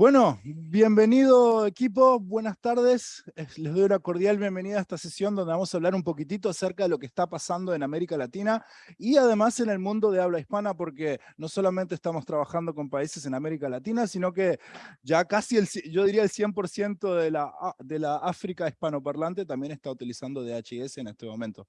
Bueno, bienvenido equipo, buenas tardes. Les doy una cordial bienvenida a esta sesión donde vamos a hablar un poquitito acerca de lo que está pasando en América Latina y además en el mundo de habla hispana porque no solamente estamos trabajando con países en América Latina, sino que ya casi, el, yo diría el 100% de la, de la África hispanoparlante también está utilizando DHS en este momento.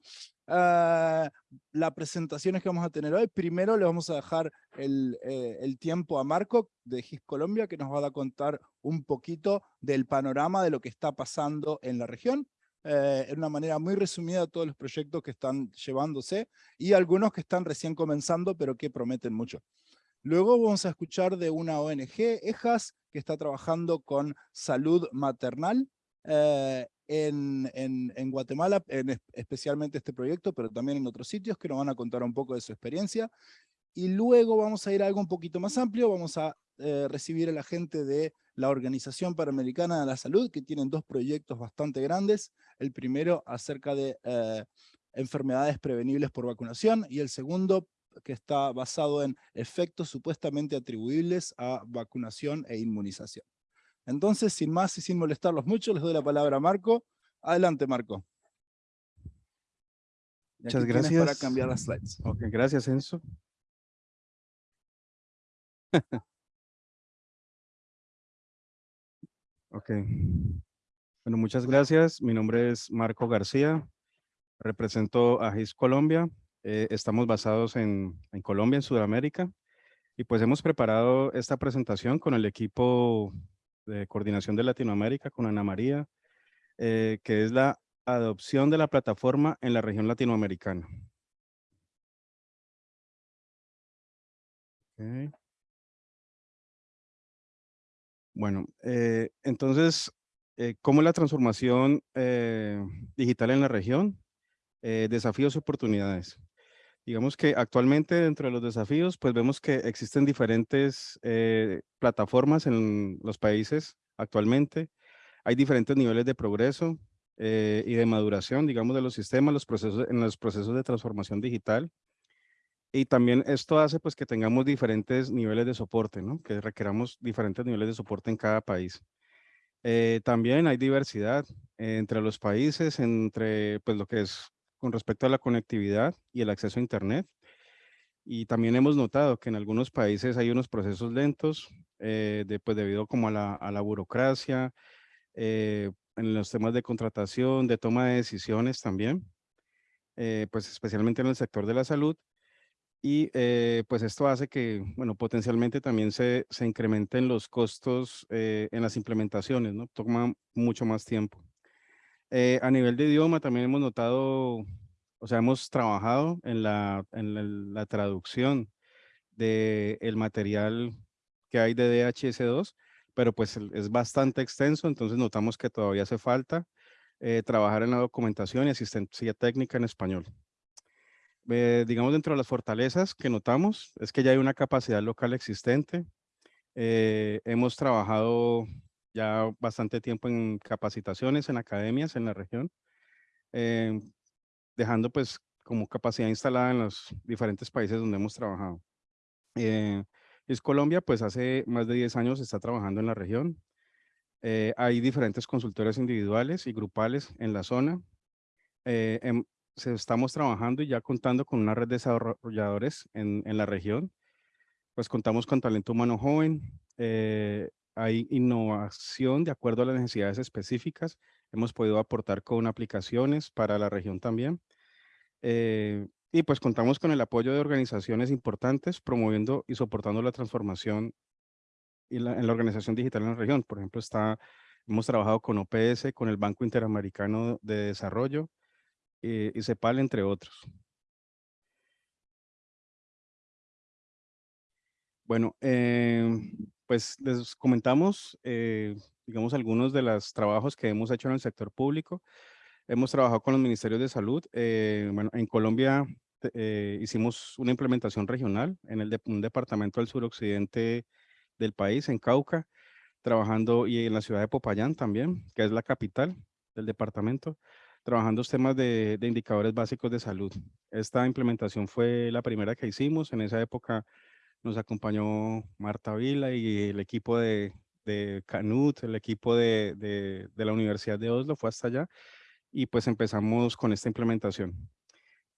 Uh, las presentaciones que vamos a tener hoy, primero le vamos a dejar el, eh, el tiempo a Marco de GIS Colombia, que nos va a contar un poquito del panorama de lo que está pasando en la región, eh, en una manera muy resumida todos los proyectos que están llevándose y algunos que están recién comenzando, pero que prometen mucho. Luego vamos a escuchar de una ONG, EJAS, que está trabajando con salud maternal, eh, en, en, Guatemala, en especialmente este proyecto, pero también en otros sitios que nos van a contar un poco de su experiencia. Y luego vamos a ir a algo un poquito más amplio, vamos a eh, recibir a la gente de la Organización Panamericana de la Salud, que tienen dos proyectos bastante grandes. El primero acerca de eh, enfermedades prevenibles por vacunación, y el segundo que está basado en efectos supuestamente atribuibles a vacunación e inmunización. Entonces, sin más y sin molestarlos mucho, les doy la palabra a Marco. Adelante, Marco. Muchas gracias. Para cambiar las slides. Ok, gracias, Enzo. ok. Bueno, muchas gracias. Mi nombre es Marco García. Represento a GIS Colombia. Eh, estamos basados en, en Colombia, en Sudamérica. Y pues hemos preparado esta presentación con el equipo de Coordinación de Latinoamérica con Ana María, eh, que es la adopción de la plataforma en la región latinoamericana. Bueno, eh, entonces, eh, ¿cómo es la transformación digital en la región? desafíos y oportunidades. Digamos que actualmente dentro de los desafíos, pues vemos que existen diferentes eh, plataformas en los países actualmente. Hay diferentes niveles de progreso eh, y de maduración, digamos, de los sistemas, los procesos, en los procesos de transformación digital. Y también esto hace pues que tengamos diferentes niveles de soporte, ¿no? Que requeramos diferentes niveles de soporte en cada país. Eh, también hay diversidad entre los países, entre pues lo que es con respecto a la conectividad y el acceso a Internet. Y también hemos notado que en algunos países hay unos procesos lentos, eh, pues debido como a la, a la burocracia, eh, en los temas de contratación, de toma de decisiones también, eh, pues especialmente en el sector de la salud. Y pues esto hace que, bueno, potencialmente también se, se incrementen los costos en las implementaciones, ¿no? Toma mucho más tiempo. Eh, a nivel de idioma también hemos notado, o sea, hemos trabajado en la, traducción del el material que hay de DHS2, pero pues es bastante extenso, entonces notamos que todavía hace falta eh, trabajar en la documentación y asistencia técnica en español. Eh, digamos, dentro de las fortalezas que notamos es que ya hay una capacidad local existente. hemos trabajado ya bastante tiempo en capacitaciones, en academias en la región, eh, dejando pues como capacidad instalada en los diferentes países donde hemos trabajado. Eh, es Colombia, pues hace más de 10 años está trabajando en la región. Eh, hay diferentes consultores individuales y grupales en la zona. Em, estamos trabajando y ya contando con una red de desarrolladores en, en la región. Pues contamos con talento humano joven, hay innovación de acuerdo a las necesidades específicas. Hemos podido aportar con aplicaciones para la región también. Eh, y pues contamos con el apoyo de organizaciones importantes promoviendo y soportando la transformación en la organización digital en la región. Por ejemplo, está, hemos trabajado con OPS, con el Banco Interamericano de Desarrollo eh, y CEPAL, entre otros. Bueno, eh, pues les comentamos, eh, digamos, algunos de los trabajos que hemos hecho en el sector público. Hemos trabajado con los ministerios de salud. Eh, bueno, en Colombia eh, hicimos una implementación regional en el de, un departamento del suroccidente del país, en Cauca, trabajando y en la ciudad de Popayán también, que es la capital del departamento, trabajando temas de, de indicadores básicos de salud. Esta implementación fue la primera que hicimos. En esa época nos acompañó Marta Vila y el equipo de, de Canut, el equipo de, la Universidad de Oslo fue hasta allá y pues empezamos con esta implementación.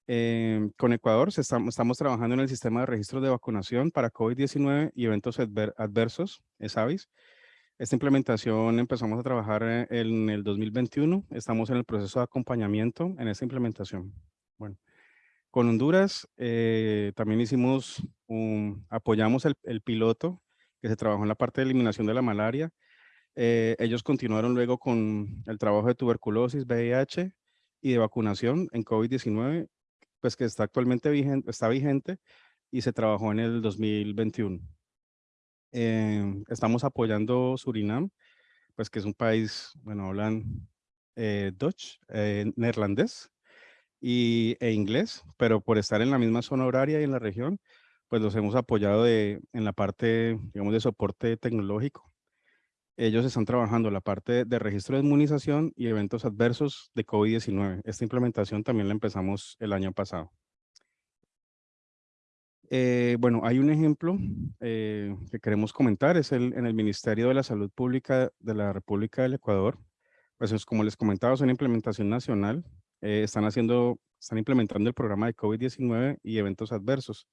Eh, con Ecuador estamos, trabajando en el sistema de registro de vacunación para COVID-19 y eventos adver, adversos, ESAVIS. Esta implementación empezamos a trabajar eh, en el 2021. Estamos en el proceso de acompañamiento en esta implementación. Bueno, con Honduras eh, también hicimos, un, apoyamos el, el, piloto que se trabajó en la parte de eliminación de la malaria. Eh, ellos continuaron luego con el trabajo de tuberculosis, VIH y de vacunación en COVID-19 pues que está actualmente vigente, está vigente y se trabajó en el 2021. Em, estamos apoyando Surinam, pues que es un país, bueno, hablan eh, Dutch, eh, neerlandés y, e inglés, pero por estar en la misma zona horaria y en la región, pues los hemos apoyado de, en la parte, digamos, de soporte tecnológico. Ellos están trabajando la parte de registro de inmunización y eventos adversos de COVID-19. Esta implementación también la empezamos el año pasado. Eh, bueno, hay un ejemplo eh, que queremos comentar, es el, en el Ministerio de la Salud Pública de la República del Ecuador. Pues es, como les comentaba, es una implementación nacional. Eh, están haciendo, están implementando el programa de COVID-19 y eventos adversos.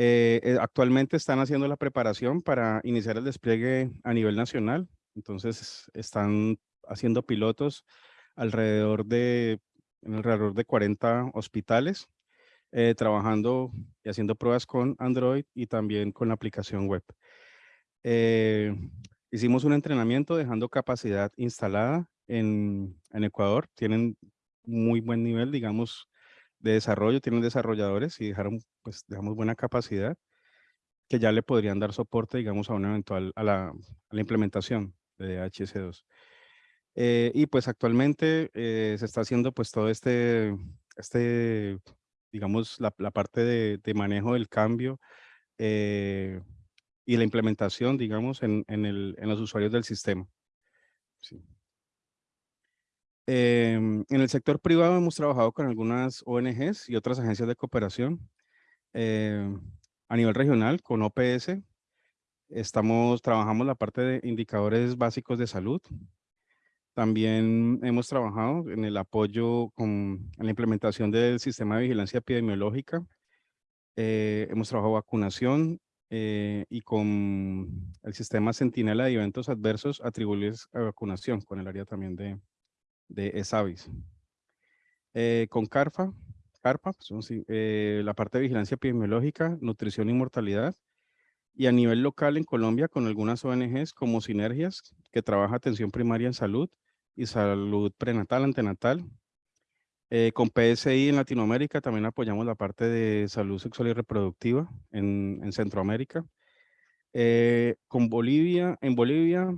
Eh, eh, actualmente están haciendo la preparación para iniciar el despliegue a nivel nacional. Entonces están haciendo pilotos alrededor de, en alrededor de 40 hospitales, eh, trabajando y haciendo pruebas con Android y también con la aplicación web. hicimos un entrenamiento dejando capacidad instalada en, en Ecuador. Tienen muy buen nivel, digamos, de desarrollo, tienen desarrolladores y dejaron, pues, digamos, buena capacidad que ya le podrían dar soporte, digamos, a una eventual, a la, a la implementación de HS2. Eh, y pues actualmente eh, se está haciendo pues todo este, este digamos, la, la parte de, de, manejo del cambio eh, y la implementación, digamos, en, en, el, en los usuarios del sistema. Sí. Em, en el sector privado hemos trabajado con algunas ONGs y otras agencias de cooperación. Em, a nivel regional, con OPS, estamos, trabajamos la parte de indicadores básicos de salud. También hemos trabajado en el apoyo con la implementación del sistema de vigilancia epidemiológica. Eh, hemos trabajado vacunación eh, y con el sistema Centinela de eventos adversos atribuibles a vacunación, con el área también de, de ESAVIS. Eh, con CARFA, CARPA, pues, eh, la parte de vigilancia epidemiológica, nutrición y mortalidad. Y a nivel local en Colombia con algunas ONGs como Sinergias, que trabaja atención primaria en salud y salud prenatal, antenatal. Eh, con PSI en Latinoamérica también apoyamos la parte de salud sexual y reproductiva en, en Centroamérica. con Bolivia, en Bolivia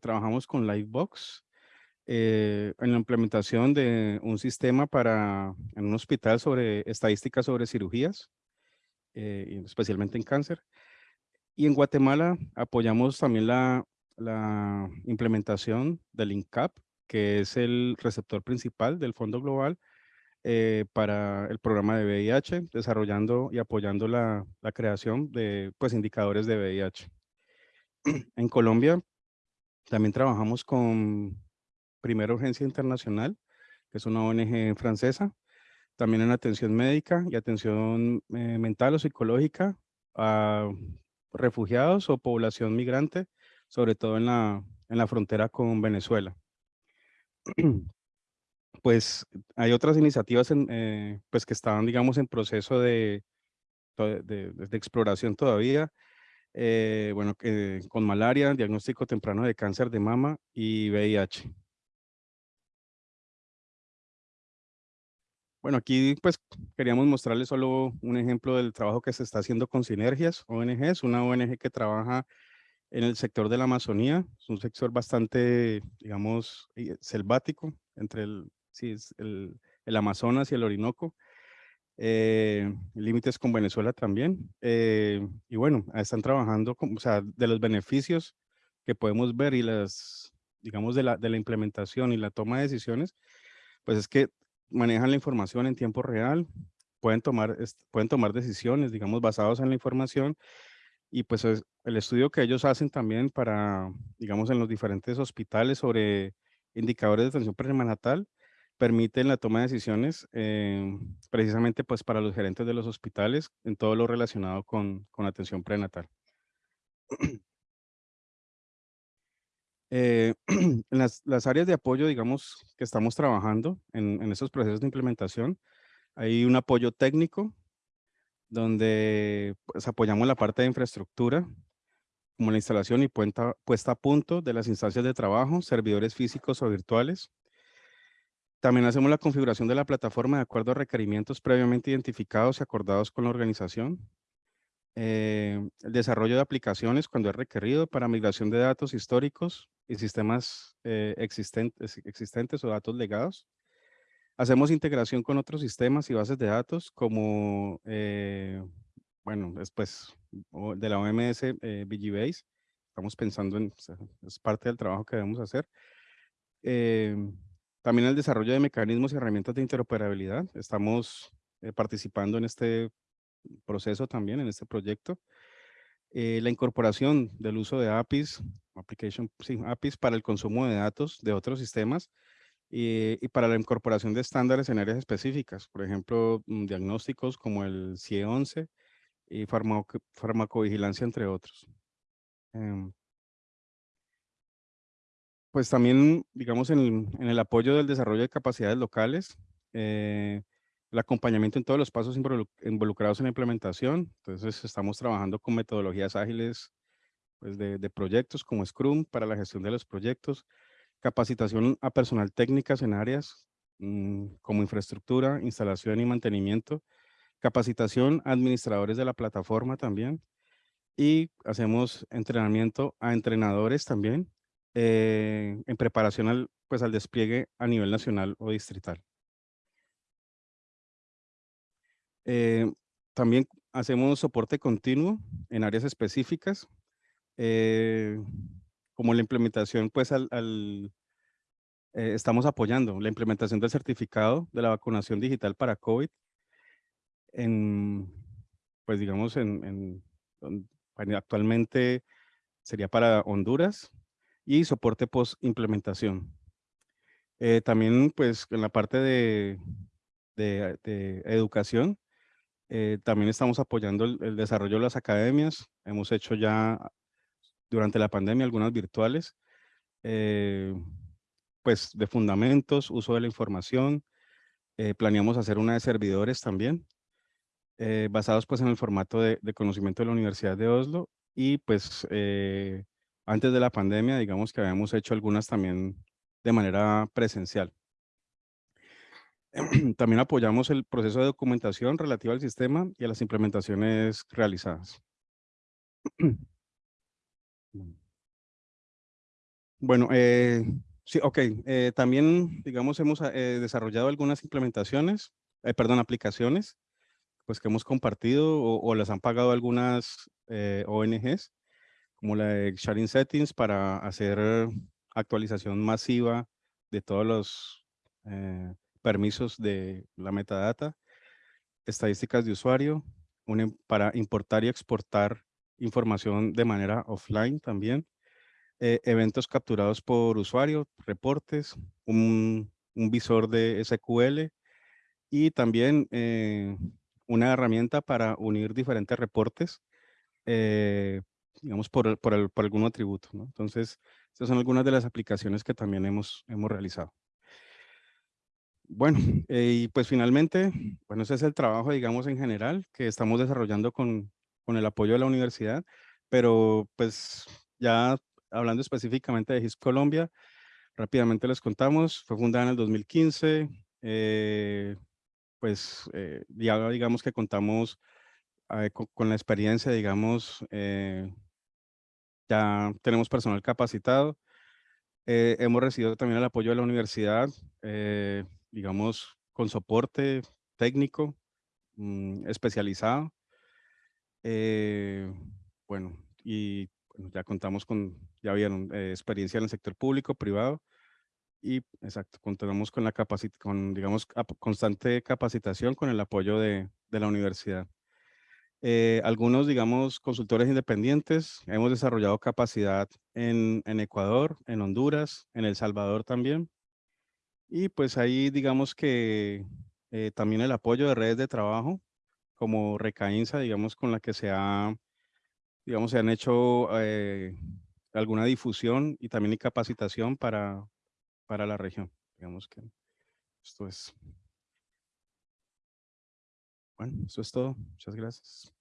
trabajamos con Livebox, eh, en la implementación de un sistema para en un hospital sobre estadísticas sobre cirugías, eh, especialmente en cáncer. Y en Guatemala apoyamos también la, la implementación del INCAP, que es el receptor principal del Fondo Global eh, para el programa de VIH, desarrollando y apoyando la, la creación de pues, indicadores de VIH. En Colombia también trabajamos con Primera Urgencia Internacional, que es una ONG francesa, también en atención médica y atención eh, mental o psicológica a refugiados o población migrante, sobre todo en la, en la frontera con Venezuela. Pues hay otras iniciativas eh, pues que estaban, digamos, en proceso de, de, de, exploración todavía. Eh, bueno, con malaria, diagnóstico temprano de cáncer de mama y VIH. Bueno, aquí pues queríamos mostrarles solo un ejemplo del trabajo que se está haciendo con Sinergias ONGs, una ONG que trabaja en el sector de la Amazonía, es un sector bastante, digamos, eh, selvático, entre el, sí, el, el Amazonas y el Orinoco, eh, límites con Venezuela también, eh, y bueno, están trabajando, con, o sea, de los beneficios que podemos ver y las, digamos, de la, de la implementación y la toma de decisiones, pues es que manejan la información en tiempo real, pueden tomar, pueden tomar decisiones, digamos, basadas en la información Y pues el estudio que ellos hacen también para, digamos, en los diferentes hospitales sobre indicadores de atención prenatal, permiten la toma de decisiones eh, precisamente pues para los gerentes de los hospitales en todo lo relacionado con, con atención prenatal. Eh, en las, áreas de apoyo, digamos, que estamos trabajando en, en estos procesos de implementación, hay un apoyo técnico donde pues, apoyamos la parte de infraestructura, como la instalación y puesta a punto de las instancias de trabajo, servidores físicos o virtuales, también hacemos la configuración de la plataforma de acuerdo a requerimientos previamente identificados y acordados con la organización. Eh, el desarrollo de aplicaciones cuando es requerido para migración de datos históricos y sistemas eh, existentes, existentes o datos legados. Hacemos integración con otros sistemas y bases de datos como, eh, bueno, después de la OMS BGBase. Estamos pensando en, es parte del trabajo que debemos hacer. También el desarrollo de mecanismos y herramientas de interoperabilidad. Estamos eh, participando en este proceso también, en este proyecto. Eh, la incorporación del uso de APIs, application, APIs para el consumo de datos de otros sistemas y, para la incorporación de estándares en áreas específicas, por ejemplo, mm, diagnósticos como el CIE 11 y farmacovigilancia, entre otros. Em, pues también, digamos, en, el apoyo del desarrollo de capacidades locales, eh, el acompañamiento en todos los pasos involucrados en la implementación. Entonces, estamos trabajando con metodologías ágiles pues, de, proyectos como Scrum para la gestión de los proyectos, capacitación a personal técnicas en áreas mm, como infraestructura, instalación y mantenimiento, capacitación a administradores de la plataforma también, y hacemos entrenamiento a entrenadores también eh, en preparación al, pues, al despliegue a nivel nacional o distrital. Eh, también hacemos soporte continuo en áreas específicas, eh, como la implementación, pues al, estamos apoyando la implementación del certificado de la vacunación digital para COVID, en, pues digamos, en, en actualmente sería para Honduras, y soporte post implementación. Eh, también pues en la parte de, de, educación, eh, también estamos apoyando el, desarrollo de las academias. Hemos hecho ya durante la pandemia algunas virtuales, eh, pues de fundamentos, uso de la información. planeamos hacer una de servidores también, basados pues en el formato de, de, conocimiento de la Universidad de Oslo y pues antes de la pandemia, digamos que habíamos hecho algunas también de manera presencial. También apoyamos el proceso de documentación relativo al sistema y a las implementaciones realizadas. Bueno, eh, sí, ok. Eh, también, digamos, hemos eh, desarrollado algunas implementaciones, perdón, aplicaciones, pues que hemos compartido o, o las han pagado algunas ONGs como la de Sharing Settings para hacer actualización masiva de todos los permisos de la metadata, estadísticas de usuario, para importar y exportar información de manera offline también, eh, eventos capturados por usuario, reportes, un, visor de SQL y también eh, una herramienta para unir diferentes reportes digamos, por, por, algún atributo. Entonces, estas son algunas de las aplicaciones que también hemos, hemos realizado. Bueno, eh, y pues finalmente, bueno, ese es el trabajo, digamos, en general que estamos desarrollando con, con el apoyo de la universidad, pero pues ya hablando específicamente de GIS Colombia, rápidamente les contamos, fue fundada en el 2015, eh, pues eh, ya digamos que contamos con, con, la experiencia, digamos, ya tenemos personal capacitado. Eh, hemos recibido también el apoyo de la universidad, eh, digamos, con soporte técnico mm, especializado. Eh, bueno, y ya contamos con, ya vieron, experiencia en el sector público, privado, y exacto, contamos con la capacidad, con, digamos, constante capacitación con el apoyo de, de la universidad. Eh, algunos, digamos, consultores independientes. Hemos desarrollado capacidad en, en Ecuador, en Honduras, en El Salvador también. Y pues ahí digamos que eh, también el apoyo de redes de trabajo como Recainsa, digamos, con la que se ha, digamos, se han hecho eh, alguna difusión y también capacitación para, para la región. Digamos que esto es. Bueno, eso es todo. Muchas gracias.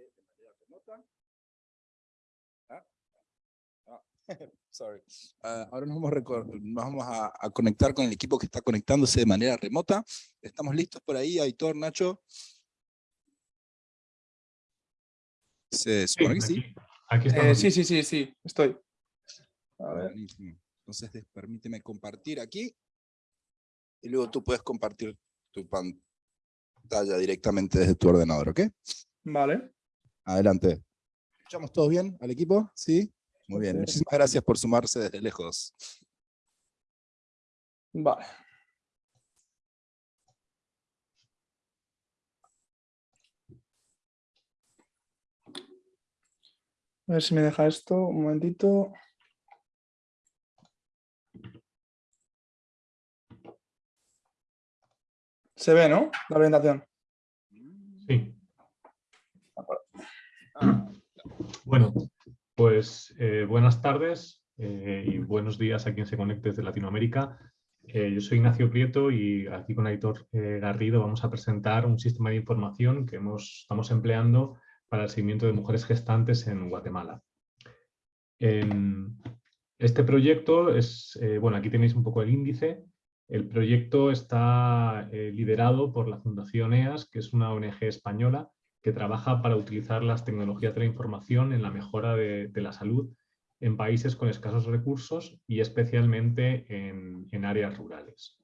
De manera remota. ¿Ah? Ah, sorry. Uh, ahora nos vamos, nos vamos a, a, conectar con el equipo que está conectándose de manera remota. ¿Estamos listos por ahí, Aitor, Nacho? ¿Se supone sí, que sí? Aquí, aquí eh, sí, sí, sí, sí, estoy. A ver. Entonces, permíteme compartir aquí. Y luego tú puedes compartir tu pantalla directamente desde tu ordenador, ¿ok? Vale. Adelante. ¿Escuchamos todos bien al equipo? ¿Sí? Muy bien. Muchísimas gracias por sumarse desde lejos. Vale. A ver si me deja esto un momentito. Se ve, ¿no? La presentación. Sí. Bueno, pues eh, buenas tardes eh, y buenos días a quien se conecte desde Latinoamérica. Eh, yo soy Ignacio Prieto y aquí con Aitor Garrido vamos a presentar un sistema de información que hemos, estamos empleando para el seguimiento de mujeres gestantes en Guatemala. este proyecto es, bueno, aquí tenéis un poco el índice, el proyecto está liderado por la Fundación EAS, que es una ONG española que trabaja para utilizar las tecnologías de la información en la mejora de, la salud en países con escasos recursos y especialmente en, áreas rurales.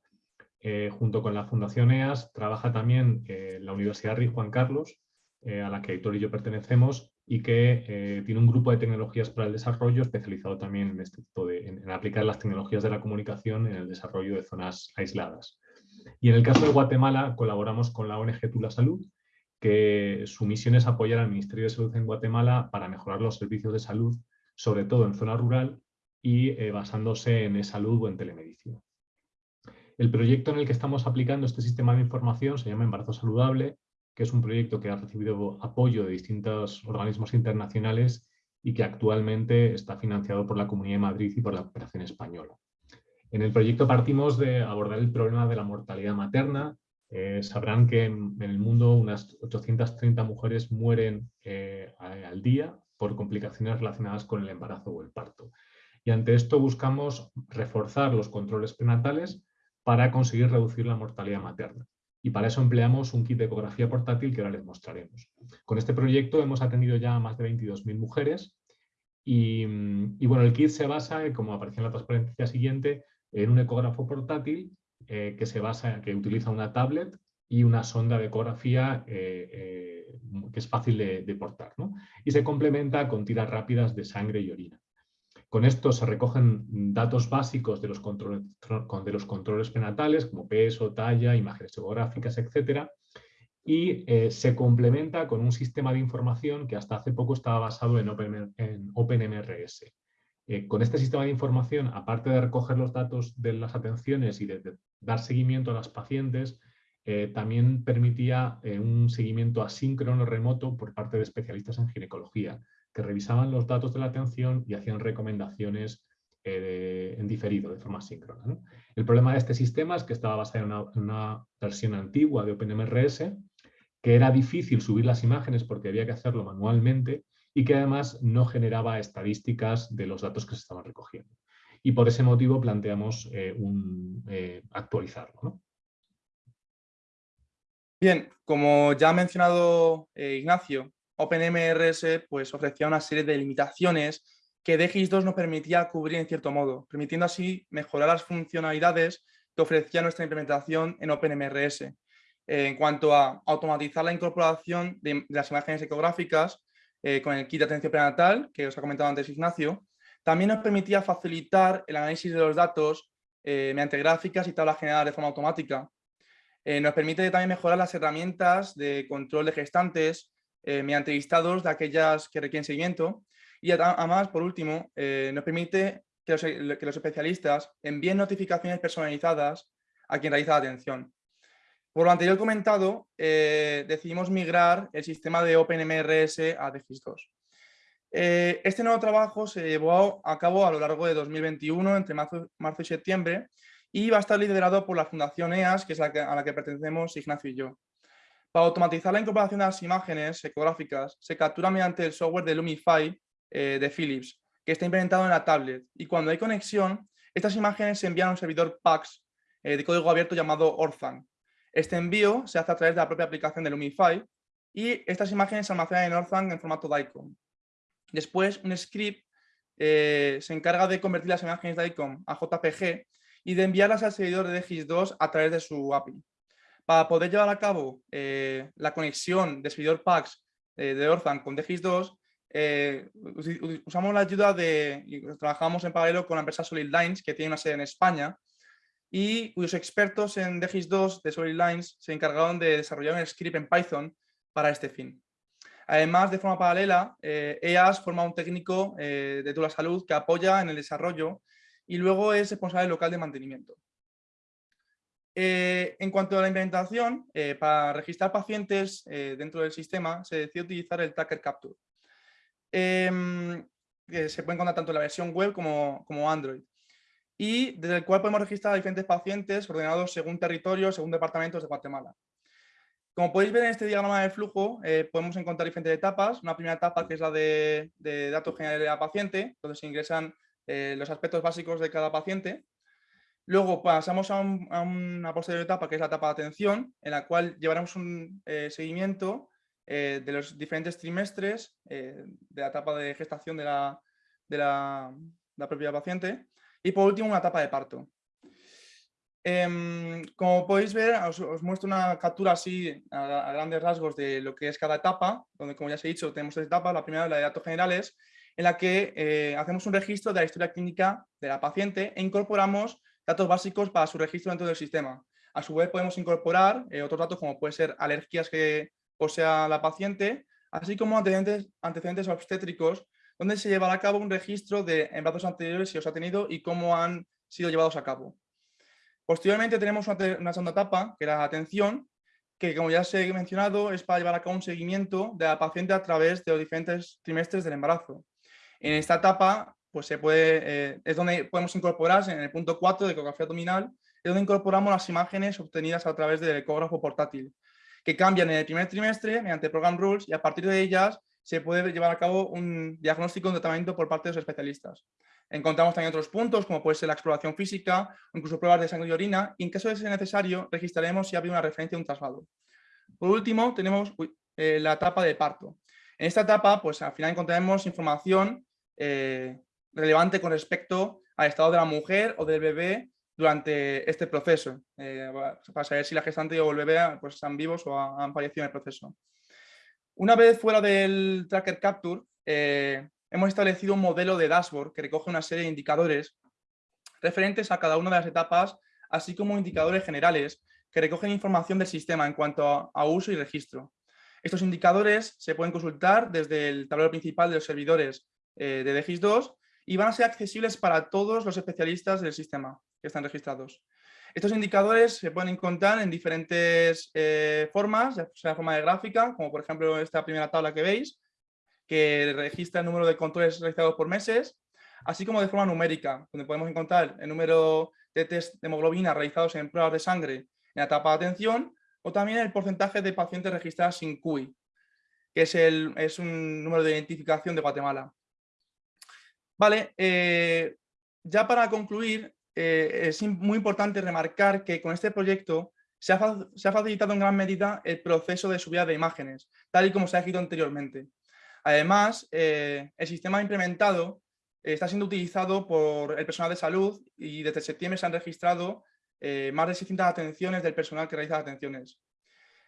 Eh, junto con la Fundación EAS trabaja también eh, la Universidad Rey Juan Carlos, a la que Aitor y yo pertenecemos, y que eh, tiene un grupo de tecnologías para el desarrollo especializado también en, este de, en, aplicar las tecnologías de la comunicación en el desarrollo de zonas aisladas. Y en el caso de Guatemala colaboramos con la ONG Tula Salud, que su misión es apoyar al Ministerio de Salud en Guatemala para mejorar los servicios de salud, sobre todo en zona rural y eh, basándose en salud o en telemedicina. El proyecto en el que estamos aplicando este sistema de información se llama Embarazo Saludable que es un proyecto que ha recibido apoyo de distintos organismos internacionales y que actualmente está financiado por la Comunidad de Madrid y por la Cooperación Española. En el proyecto partimos de abordar el problema de la mortalidad materna. Eh, sabrán que en, el mundo unas 830 mujeres mueren eh, al día por complicaciones relacionadas con el embarazo o el parto. Y ante esto buscamos reforzar los controles prenatales para conseguir reducir la mortalidad materna y para eso empleamos un kit de ecografía portátil que ahora les mostraremos. Con este proyecto hemos atendido ya a más de 22.000 mujeres y, bueno, el kit se basa, como aparece en la transparencia siguiente, en un ecógrafo portátil eh, que se basa, que utiliza una tablet y una sonda de ecografía eh, eh, que es fácil de, portar. ¿no? Y se complementa con tiras rápidas de sangre y orina. Con esto se recogen datos básicos de los controles, de los controles prenatales, como peso, talla, imágenes geográficas, etc. Y se complementa con un sistema de información que hasta hace poco estaba basado en, OpenMRS. Eh, con este sistema de información, aparte de recoger los datos de las atenciones y de, dar seguimiento a las pacientes, eh, también permitía un seguimiento asíncrono remoto por parte de especialistas en ginecología, que revisaban los datos de la atención y hacían recomendaciones eh, en diferido, de forma síncrona. El problema de este sistema es que estaba basado en una, versión antigua de OpenMRS, que era difícil subir las imágenes porque había que hacerlo manualmente y que además no generaba estadísticas de los datos que se estaban recogiendo. Y por ese motivo planteamos eh, un, eh, actualizarlo. Bien, como ya ha mencionado Ignacio, OpenMRS pues, ofrecía una serie de limitaciones que DGIS2 no permitía cubrir en cierto modo, permitiendo así mejorar las funcionalidades que ofrecía nuestra implementación en OpenMRS. eh, en cuanto a automatizar la incorporación de, las imágenes ecográficas eh, con el kit de atención prenatal, que os ha comentado antes Ignacio. También nos permitía facilitar el análisis de los datos mediante gráficas y tablas generadas de forma automática. nos permite también mejorar las herramientas de control de gestantes mediante listados de aquellas que requieren seguimiento. Y además, por último, nos permite que los, especialistas envíen notificaciones personalizadas a quien realiza la atención. Por lo anterior comentado, eh, decidimos migrar el sistema de OpenMRS a DGIS2. Eh, este nuevo trabajo se llevó a cabo a lo largo de 2021, entre marzo, y septiembre, y va a estar liderado por la Fundación EAS, que es a la que pertenecemos Ignacio y yo. Para automatizar la incorporación de las imágenes ecográficas, se captura mediante el software de Lumify eh, de Philips, que está implementado en la tablet. Y cuando hay conexión, estas imágenes se envían a un servidor PAX de código abierto llamado Orphan. Este envío se hace a través de la propia aplicación de Lumify y estas imágenes se almacenan en Orphan en formato DICOM. Después, un script eh, se encarga de convertir las imágenes DICOM a JPG y de enviarlas al servidor de DGIS2 a través de su API. Para poder llevar a cabo eh, la conexión de servidor PAX de Orphan con DGIS2, eh, usamos la ayuda de, trabajamos en paralelo con la empresa Solid Lines, que tiene una sede en España, y cuyos expertos en DGIS2 de Solid Lines se encargaron de desarrollar un script en Python para este fin. Además, de forma paralela, EAS eh, forma un técnico eh, de Tula Salud que apoya en el desarrollo y luego es responsable local de mantenimiento. en cuanto a la implementación, para registrar pacientes dentro del sistema se decidió utilizar el Tracker Capture. Em, se puede encontrar tanto en la versión web como, como Android y desde el cual podemos registrar a diferentes pacientes ordenados según territorio, según departamentos de Guatemala. Como podéis ver en este diagrama de flujo, eh, podemos encontrar diferentes etapas. Una primera etapa que es la de, datos generales de la paciente, donde se ingresan eh, los aspectos básicos de cada paciente. Luego pasamos a, una posterior etapa que es la etapa de atención, en la cual llevaremos un eh, seguimiento de los diferentes trimestres de la etapa de gestación de la, de la, propia paciente y por último una etapa de parto. Em, como podéis ver, os, muestro una captura así a, grandes rasgos de lo que es cada etapa, donde como ya os he dicho tenemos tres etapas, la primera la de datos generales, en la que eh, hacemos un registro de la historia clínica de la paciente e incorporamos datos básicos para su registro dentro del sistema. A su vez podemos incorporar otros datos como pueden ser alergias que, o sea la paciente, así como antecedentes, antecedentes obstétricos, donde se llevará a cabo un registro de embarazos anteriores si os ha tenido y cómo han sido llevados a cabo. Posteriormente tenemos una, segunda etapa, que era la atención, que como ya se ha mencionado, es para llevar a cabo un seguimiento de la paciente a través de los diferentes trimestres del embarazo. En esta etapa pues se puede, eh, es donde podemos incorporar, en el punto 4 de ecografía abdominal, es donde incorporamos las imágenes obtenidas a través del ecógrafo portátil que cambian en el primer trimestre mediante Program Rules y a partir de ellas se puede llevar a cabo un diagnóstico de tratamiento por parte de los especialistas. Encontramos también otros puntos, como puede ser la exploración física o incluso pruebas de sangre y orina, y en caso de ser necesario, registraremos si ha habido una referencia de un traslado. Por último, tenemos eh, la etapa de parto. En esta etapa, pues al final encontraremos información eh, relevante con respecto al estado de la mujer o del bebé durante este proceso, eh, para saber si la gestante o el bebé pues, están vivos o han fallecido en el proceso. Una vez fuera del Tracker Capture, eh, hemos establecido un modelo de dashboard que recoge una serie de indicadores referentes a cada una de las etapas, así como indicadores generales que recogen información del sistema en cuanto a, uso y registro. Estos indicadores se pueden consultar desde el tablero principal de los servidores eh, de DGIS2 y van a ser accesibles para todos los especialistas del sistema que están registrados. Estos indicadores se pueden encontrar en diferentes eh, formas, ya sea forma de gráfica, como por ejemplo esta primera tabla que veis, que registra el número de controles realizados por meses, así como de forma numérica, donde podemos encontrar el número de test de hemoglobina realizados en pruebas de sangre en la etapa de atención, o también el porcentaje de pacientes registrados sin CUI, que es, el, es un número de identificación de Guatemala. Vale, eh, ya para concluir, eh, es muy importante remarcar que con este proyecto se ha, facilitado en gran medida el proceso de subida de imágenes, tal y como se ha escrito anteriormente. Además, eh, el sistema implementado está siendo utilizado por el personal de salud y desde septiembre se han registrado más de 600 atenciones del personal que realiza atenciones.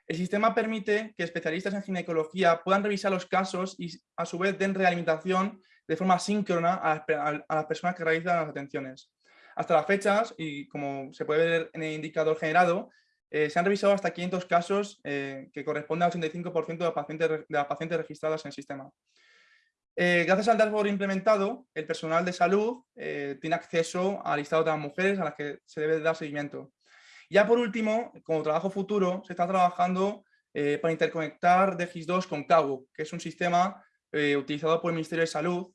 El sistema permite que especialistas en ginecología puedan revisar los casos y a su vez den realimentación de forma síncrona a, las personas que realizan las atenciones. Hasta las fechas, y como se puede ver en el indicador generado, eh, se han revisado hasta 500 casos eh, que corresponden al 85% de las, pacientes, las pacientes registradas en el sistema. Eh, gracias al dashboard implementado, el personal de salud tiene acceso al listado de las mujeres a las que se debe dar seguimiento. Ya por último, como trabajo futuro, se está trabajando para interconectar DGIS2 con CAU, que es un sistema utilizado por el Ministerio de Salud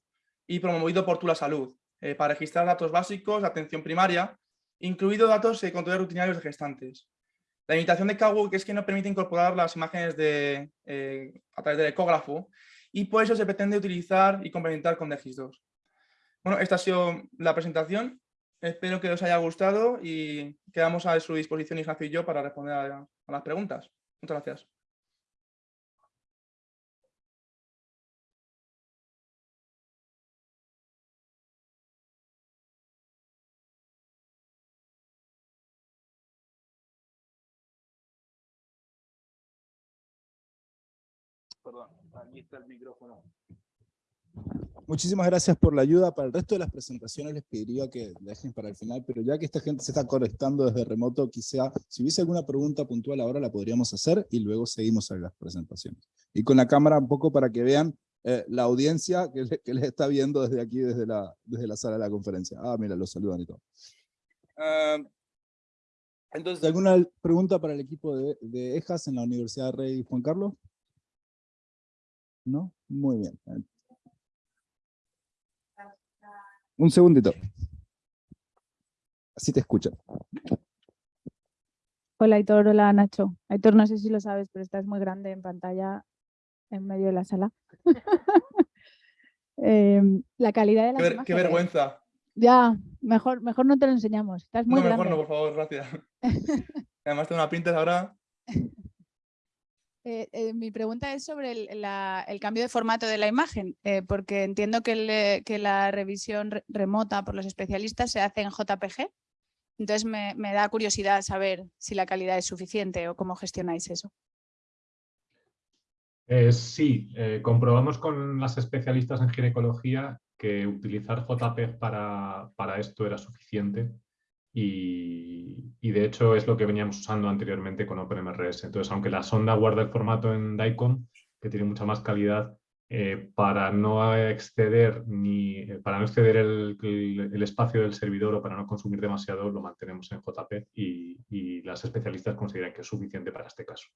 y promovido por Tula Salud, para registrar datos básicos de atención primaria, incluidos datos de controles rutinarios de gestantes. La limitación de que es que no permite incorporar las imágenes de, eh, a través del ecógrafo y por eso se pretende utilizar y complementar con DGIS2. Bueno, esta ha sido la presentación. Espero que os haya gustado y quedamos a su disposición Ignacio y yo para responder a las preguntas. Muchas gracias. Perdón, aquí está el micrófono. Muchísimas gracias por la ayuda. Para el resto de las presentaciones les pediría que dejen para el final, pero ya que esta gente se está conectando desde remoto, quizá si hubiese alguna pregunta puntual ahora la podríamos hacer y luego seguimos a las presentaciones. Y con la cámara un poco para que vean eh, la audiencia que, les está viendo desde aquí, desde la, desde la sala de la conferencia. Ah, mira, los saludan y todo. Ah, entonces, ¿alguna pregunta para el equipo de, de EJAS en la Universidad Rey Juan Carlos? ¿No? Muy bien. Un segundito. Así te escucho. Hola Aitor, hola Nacho. Aitor, no sé si lo sabes, pero estás muy grande en pantalla en medio de la sala. Em, la calidad de la qué, vergüenza. Ya, mejor, mejor no te lo enseñamos. Estás muy no, mejor no, por favor, gracias. Además tengo una pinta ahora. Eh, eh, mi pregunta es sobre el, cambio de formato de la imagen, eh, porque entiendo que, la revisión remota por los especialistas se hace en JPG, entonces me, da curiosidad saber si la calidad es suficiente o cómo gestionáis eso. sí, comprobamos con las especialistas en ginecología que utilizar para, para esto era suficiente y, de hecho es lo que veníamos usando anteriormente con OpenMRS. Entonces, aunque la sonda guarda el formato en DICOM, que tiene mucha más calidad, eh, para no exceder ni eh, para no exceder el, espacio del servidor o para no consumir demasiado, lo mantenemos en JPEG y, las especialistas consideran que es suficiente para este caso.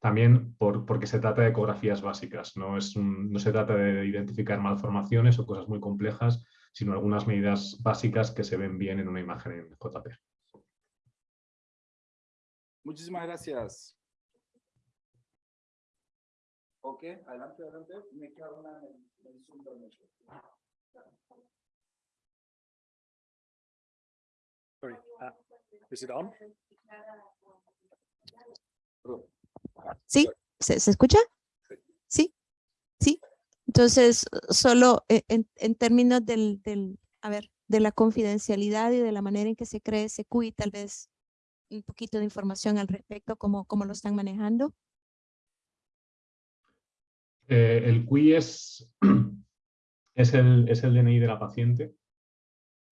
También porque se trata de ecografías básicas, no, es no se trata de identificar malformaciones o cosas muy complejas, sino algunas medidas básicas que se ven bien en una imagen en JP. Muchísimas gracias. Ok, adelante, adelante. Me queda una en el Zoom Sorry, uh, is it on? ¿Sí? ¿Se, ¿Se escucha? Entonces, solo eh, en, términos del, a ver, de la confidencialidad y de la manera en que se cree ese CUI, tal vez un poquito de información al respecto, cómo, cómo lo están manejando. Eh, el CUI es, es, el, es el DNI de la paciente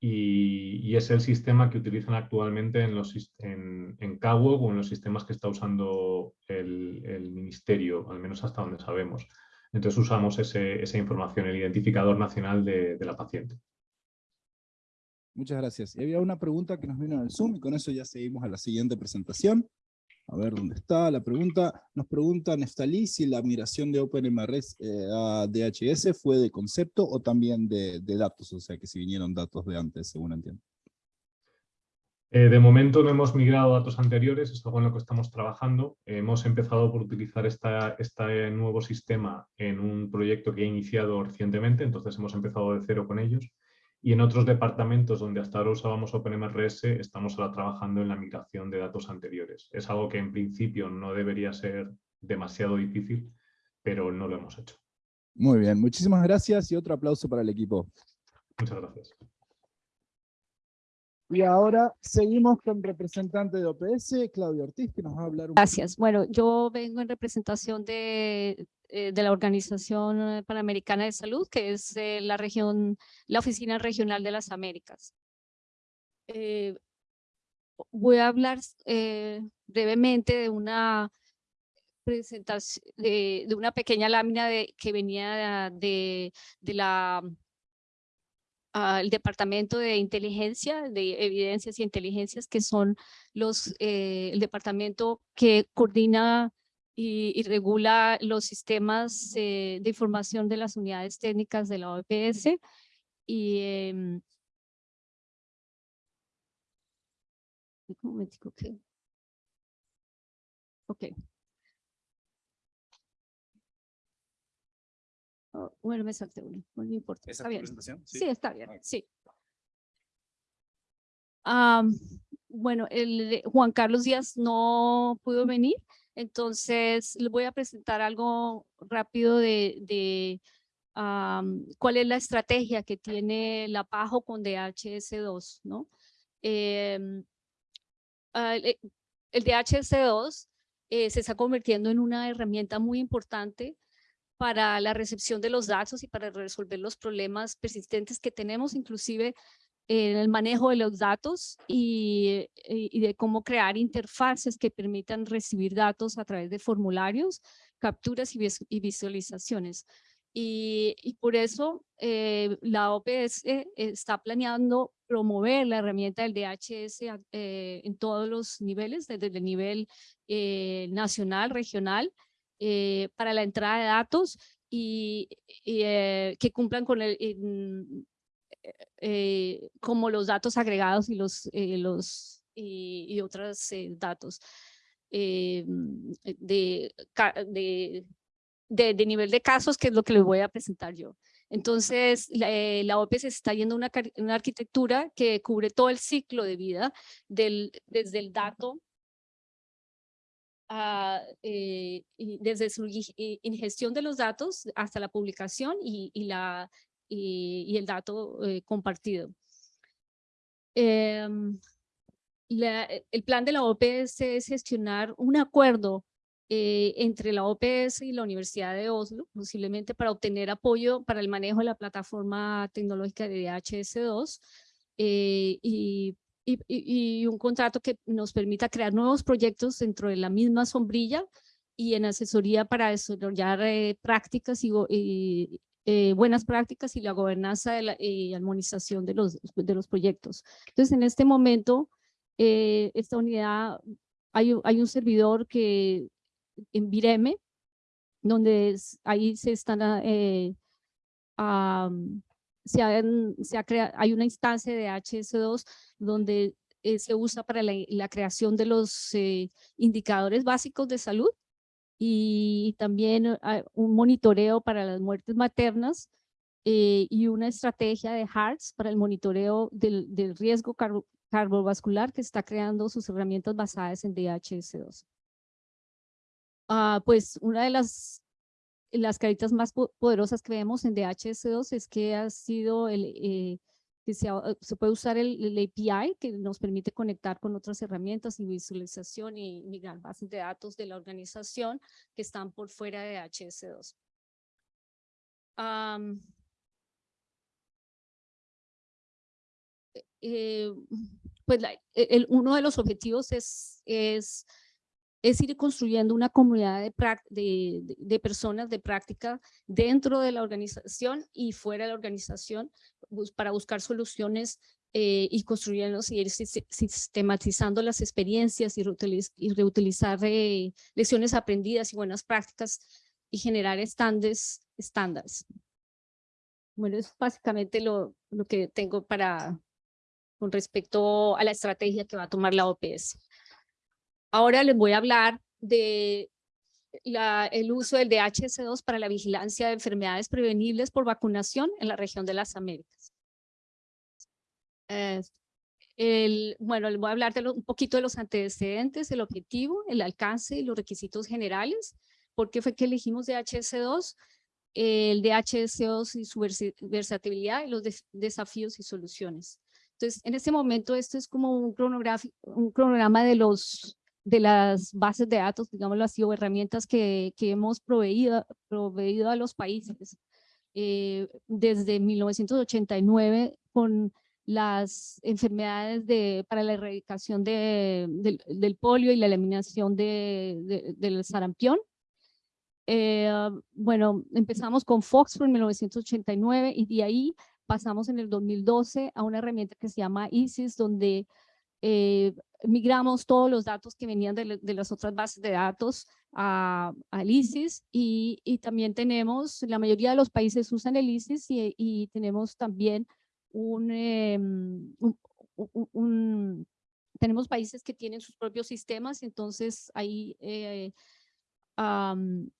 y, es el sistema que utilizan actualmente en, los, en, en o en los sistemas que está usando el, el ministerio, al menos hasta donde sabemos. Entonces usamos esa información, el identificador nacional de, la paciente. Muchas gracias. Y había una pregunta que nos vino en el Zoom y con eso ya seguimos a la siguiente presentación. A ver dónde está la pregunta. Nos pregunta Neftalí si la migración de OpenMRS eh, a DHS fue de concepto o también de, de, datos, o sea que si vinieron datos de antes, según entiendo. Eh, de momento no hemos migrado datos anteriores, es algo en lo que estamos trabajando. hemos empezado por utilizar este nuevo sistema en un proyecto que he iniciado recientemente, entonces hemos empezado de cero con ellos. Y en otros departamentos donde hasta ahora usábamos OpenMRS, estamos ahora trabajando en la migración de datos anteriores. Es algo que en principio no debería ser demasiado difícil, pero no lo hemos hecho. Muy bien, muchísimas gracias y otro aplauso para el equipo. Muchas gracias. Y ahora seguimos con representante de OPS, Claudio Ortiz, que nos va a hablar un Gracias. Bueno, yo vengo en representación de, eh, de la Organización Panamericana de Salud, que es eh, la región, la Oficina Regional de las Américas. Eh, voy a hablar eh, brevemente de una presentación, de, de una pequeña lámina de, que venía de, de la al Departamento de Inteligencia, de Evidencias y Inteligencias, que son los, eh, el departamento que coordina y, y regula los sistemas eh, de información de las unidades técnicas de la OPS. Y, em, un momentico, ok. Ok. Oh, bueno, me salté uno, no me importa. ¿Esa está bien. presentación? Sí, está bien, sí. Am, bueno, el Juan Carlos Díaz no pudo venir, entonces le voy a presentar algo rápido de, de am, cuál es la estrategia que tiene la PAJO con DHS2, ¿no? Em, ah, el, el DHS2 eh, se está convirtiendo en una herramienta muy importante para la recepción de los datos y para resolver los problemas persistentes que tenemos, inclusive en el manejo de los datos y, y- de cómo crear interfaces que permitan recibir datos a través de formularios, capturas y, vis- y visualizaciones. Y, y por eso eh, la OPS está planeando promover la herramienta del DHS eh, en todos los niveles, desde el nivel eh, nacional, regional, eh, para la entrada de datos y, y, eh, que cumplan con el, en- eh, como los datos agregados y los, eh, los y, y otros eh, datos eh, de, de, de, de nivel de casos, que es lo que les voy a presentar yo. Entonces, la, la OPS está yendo a una, una arquitectura que cubre todo el ciclo de vida, del, desde el dato a, eh, desde su ingestión de los datos hasta la publicación y, y la, y, y el dato eh, compartido. Em, la- e- el plan de la OPS es gestionar un acuerdo eh, entre la OPS y la Universidad de Oslo, posiblemente para obtener apoyo para el manejo de la plataforma tecnológica de DHS2 eh, y, y, y- y un contrato que nos permita crear nuevos proyectos dentro de la misma sombrilla y en asesoría para desarrollar eh, prácticas y, y, eh, buenas prácticas y la gobernanza de la, y armonización de los, de los proyectos. Entonces, en este momento, eh, esta unidad, hay, hay un servidor que en Vireme, donde es- ahí se están, eh, se crea- hay una instancia de HS2 donde eh, se usa para la, creación de los eh, indicadores básicos de salud y también ah, un monitoreo para las muertes maternas eh, y una estrategia de HARTS para el monitoreo del, riesgo carbo- cardiovascular que está creando sus herramientas basadas en DHS2. Ah, pues una de las, las caritas más po- poderosas que vemos en DHS2 es que ha sido el, eh, que se, ha- se puede usar el, API que nos permite conectar con otras herramientas y visualización y migrar bases de datos de la organización que están por fuera de HS2. Am, eh, pues e- uno de los objetivos es, es ir construyendo una comunidad de, personas de práctica dentro de la organización y fuera de la organización para buscar soluciones eh, y construyendo y ir sis- sistematizando las experiencias y, reutiliz- y reutilizar eh, lecciones aprendidas y buenas prácticas y generar estándares. estándares. Bueno, es básicamente lo, lo que tengo para, con respecto a la estrategia que va a tomar la OPS. Ahora les voy a hablar de la- el uso del DHS2 para la vigilancia de enfermedades prevenibles por vacunación en la región de las Américas. Eh, el, bueno, les voy a hablar de lo- un poquito de los antecedentes, el objetivo, el alcance y los requisitos generales. ¿Por qué fue que elegimos DHS2? El DHS2 y su versi- versatilidad y los des- desafíos y soluciones. Entonces, en este momento, esto es como un, un cronograma de, los, de las bases de datos, digámoslo así, o herramientas que, que hemos proveído, proveído a los países eh, desde 1989 con las enfermedades de, para la erradicación de, del polio y la eliminación de, del sarampión. Eh, bueno, empezamos con Foxford en 1989 y de ahí pasamos en el 2012 a una herramienta que se llama ISIS, donde eh, migramos todos los datos que venían de, las otras bases de datos a, al ISIS y, y, también tenemos, la mayoría de los países usan el ISIS y, y tenemos también Em, un, un, tenemos países que tienen sus propios sistemas, entonces ahí eh,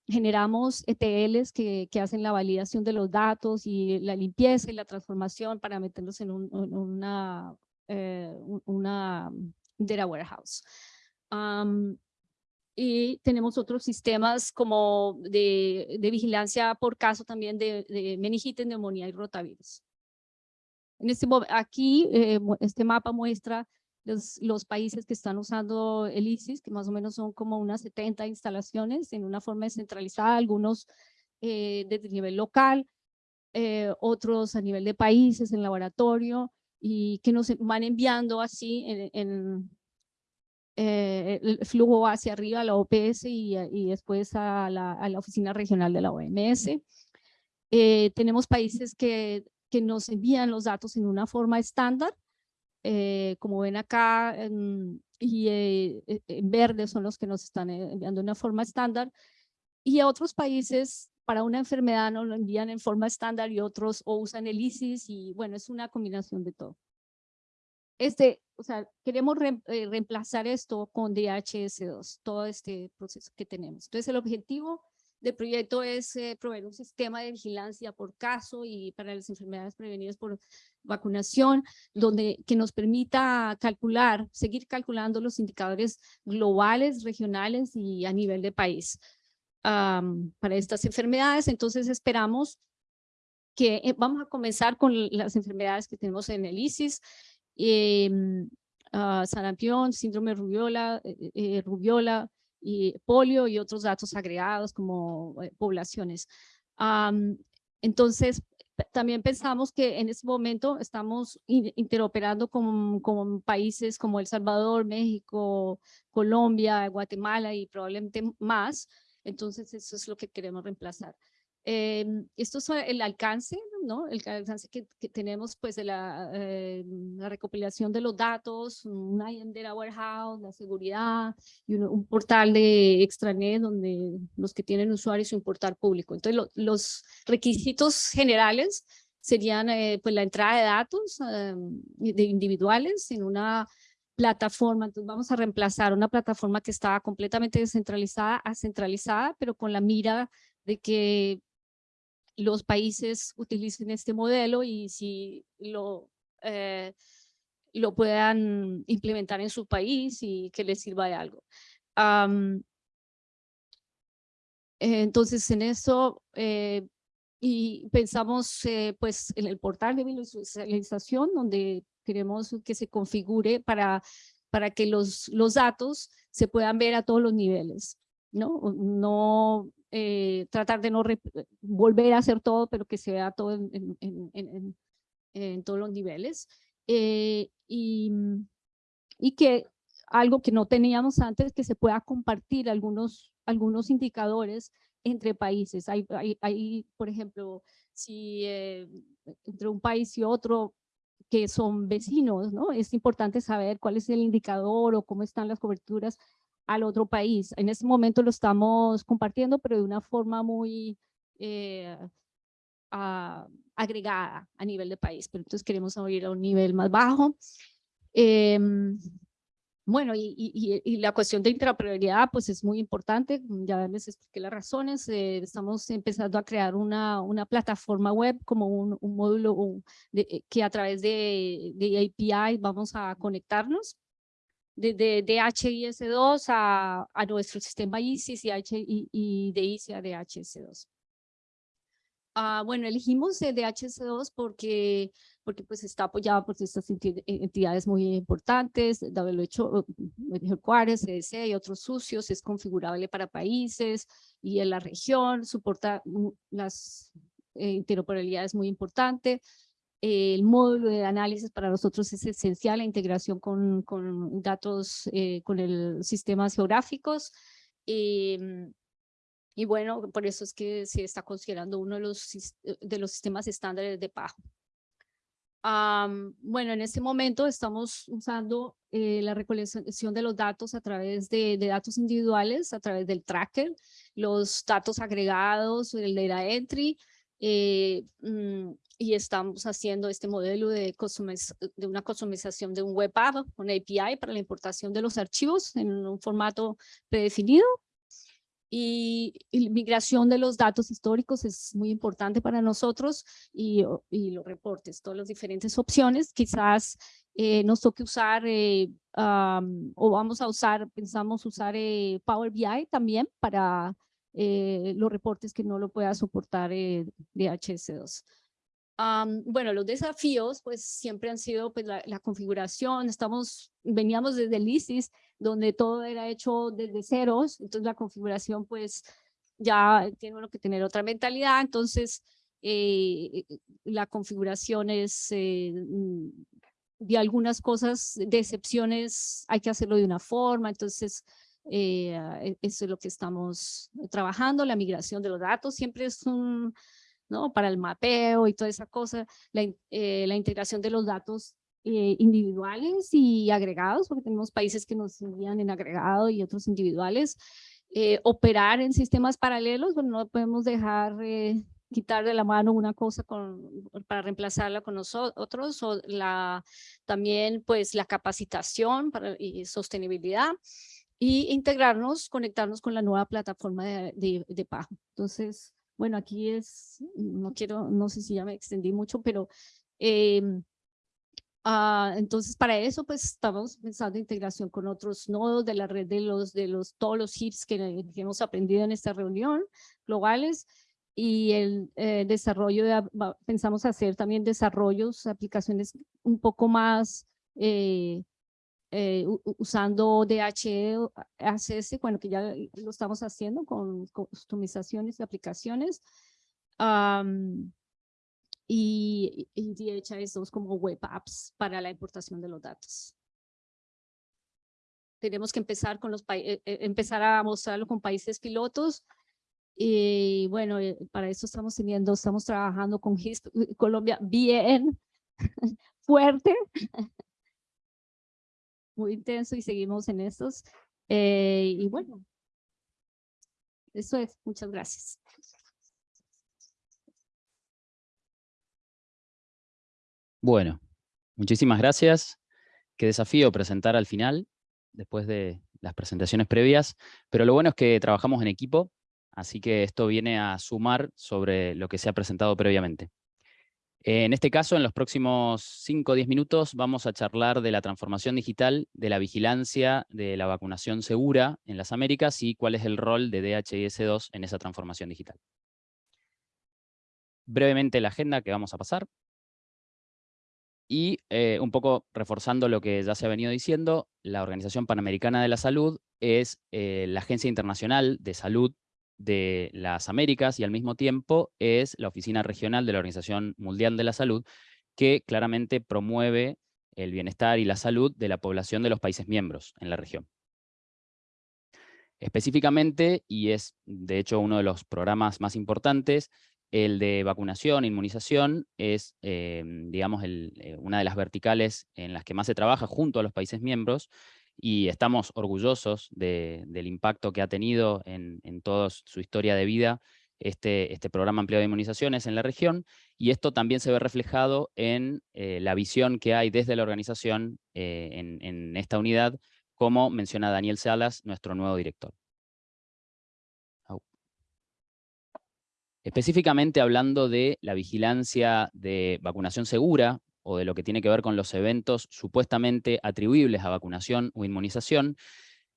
generamos ETLs que, que, hacen la validación de los datos y la limpieza y la transformación para meterlos en, una, eh, una data warehouse. y tenemos otros sistemas como de, de, vigilancia por caso también de, de meningitis, neumonía y rotavirus. En este, aquí, eh, este mapa muestra los, los, países que están usando el ISIS, que más o menos son como unas 70 instalaciones en una forma descentralizada, algunos eh, desde nivel local, eh, otros a nivel de países, en laboratorio, y que nos van enviando así en, en el flujo hacia arriba a la OPS y, y después a la, a la, oficina regional de la OMS. tenemos países que que nos envían los datos en una forma estándar, eh, como ven acá, y eh, e, en verde son los que nos están eh, enviando en una forma estándar, y a otros países para una enfermedad nos lo envían en forma estándar y otros o usan el ISIS y bueno, es una combinación de todo. Este, o sea, queremos reemplazar esto con DHS2, todo este proceso que tenemos. Entonces el objetivo del proyecto es eh, proveer un sistema de vigilancia por caso y para las enfermedades prevenidas por vacunación, donde que nos permita calcular, seguir calculando los indicadores globales, regionales y a nivel de país para estas enfermedades. Entonces esperamos que eh, vamos a comenzar con las enfermedades que tenemos en el ISIS, eh, sarampión, síndrome rubiola, eh, rubiola, y polio y otros datos agregados como eh, poblaciones. entonces, también pensamos que en este momento estamos interoperando con, con, países como El Salvador, México, Colombia, Guatemala y probablemente más. Entonces, eso es lo que queremos reemplazar. Eh, esto es el alcance, ¿no? El alcance que, tenemos pues de la, eh, la, recopilación de los datos, una Data Warehouse, la seguridad y un, portal de extranet donde los que tienen usuarios y un portal público. Entonces los requisitos generales serían eh, pues la entrada de datos de individuales en una plataforma, entonces vamos a reemplazar una plataforma que estaba completamente descentralizada a centralizada, pero con la mira de que los países utilicen este modelo y si lo, eh, lo puedan implementar en su país y que les sirva de algo. entonces, en eso, eh, y pensamos eh, pues en el portal de visualización donde queremos que se configure para, para que los, los datos se puedan ver a todos los niveles. ¿no? No eh, tratar de no volver a hacer todo, pero que se vea todo en, en, en, todos los niveles. Eh, y, y que algo que no teníamos antes, que se pueda compartir algunos, algunos indicadores entre países. Hay, hay, hay por ejemplo, si eh, entre un país y otro que son vecinos, ¿no? Es importante saber cuál es el indicador o cómo están las coberturas al otro país. En este momento lo estamos compartiendo, pero de una forma muy eh, agregada a nivel de país, pero entonces queremos ir a un nivel más bajo. Em, bueno, y, la cuestión de interoperabilidad pues es muy importante, ya les expliqué las razones, eh, estamos empezando a crear una, una plataforma web como un, módulo de, que a través de, de API vamos a conectarnos de, de, DHIS2 a, a nuestro sistema ISIS y, H, y, y de ISIS a DHIS2. Ah, bueno, elegimos el DHS2 porque, porque pues está apoyado por estas entidades muy importantes, WHO, Juárez, CDC y otros socios, es configurable para países y en la región, soporta las eh, interoperabilidad muy importante. el módulo de análisis para nosotros es esencial, la integración con, con datos, eh, con el sistemas geográficos. Em, y bueno, por eso es que se está considerando uno de los, eh, de los sistemas estándares de PAHO. bueno, en este momento estamos usando eh, la recolección de los datos a través de, de, datos individuales, a través del tracker, los datos agregados, el data entry, eh, mm, y estamos haciendo este modelo de, de una customización de un web app, una API para la importación de los archivos en un formato predefinido y, migración de los datos históricos es muy importante para nosotros y, y los reportes, todas las diferentes opciones. Quizás eh, nos toque usar eh, o vamos a usar, pensamos usar eh, Power BI también para los reportes que no lo pueda soportar DHS2 bueno, los desafíos pues siempre han sido pues la, configuración, estamos, veníamos desde el ISIS donde todo era hecho desde ceros, entonces la configuración pues ya tiene uno que tener otra mentalidad, entonces eh, la configuración es eh, mm, de algunas cosas, de excepciones hay que hacerlo de una forma, entonces eh, eso es lo que estamos trabajando, la migración de los datos siempre es un ¿no? Para el mapeo y toda esa cosa, la, eh, la integración de los datos eh, individuales y agregados, porque tenemos países que nos envían en agregado y otros individuales. Eh, operar en sistemas paralelos, bueno, no podemos dejar quitar de la mano una cosa con, para reemplazarla con nosotros, o la, también pues la capacitación para, y sostenibilidad, y integrarnos, conectarnos con la nueva plataforma de, de, de Pajo. Entonces, bueno, aquí es, no quiero, no sé si ya me extendí mucho, pero em, ah, entonces para eso pues estamos pensando en integración con otros nodos de la red de los, de los, todos los hits que, hemos aprendido en esta reunión globales y el eh, desarrollo de, pensamos hacer también desarrollos, aplicaciones un poco más eh, eh, usando DHE, ACS, bueno, que ya lo estamos haciendo con customizaciones de aplicaciones. y, y DHS2 como web apps para la importación de los datos. Tenemos que empezar, con los eh, eh, empezar a mostrarlo con países pilotos. Y bueno, para eso estamos teniendo, estamos trabajando con Colombia bien fuerte muy intenso y seguimos en estos. Eh, y bueno, eso es. Muchas gracias. Bueno, muchísimas gracias. Qué desafío presentar al final, después de las presentaciones previas, pero lo bueno es que trabajamos en equipo, así que esto viene a sumar sobre lo que se ha presentado previamente. En este caso, en los próximos 5 o 10 minutos, vamos a charlar de la transformación digital, de la vigilancia de la vacunación segura en las Américas y cuál es el rol de DHIS2 en esa transformación digital. Brevemente la agenda que vamos a pasar. Y eh, un poco reforzando lo que ya se ha venido diciendo, la Organización Panamericana de la Salud es eh, la agencia internacional de salud de las Américas y al mismo tiempo es la oficina regional de la Organización Mundial de la Salud que claramente promueve el bienestar y la salud de la población de los países miembros en la región. Específicamente, y es de hecho uno de los programas más importantes, el de vacunación, inmunización, es eh, digamos eh, una de las verticales en las que más se trabaja junto a los países miembros, y estamos orgullosos del impacto que ha tenido en, toda su historia de vida este, este programa ampliado de inmunizaciones en la región, y esto también se ve reflejado en eh, la visión que hay desde la organización eh, en, esta unidad, como menciona Daniel Salas, nuestro nuevo director. Específicamente hablando de la vigilancia de vacunación segura, o de lo que tiene que ver con los eventos supuestamente atribuibles a vacunación o inmunización,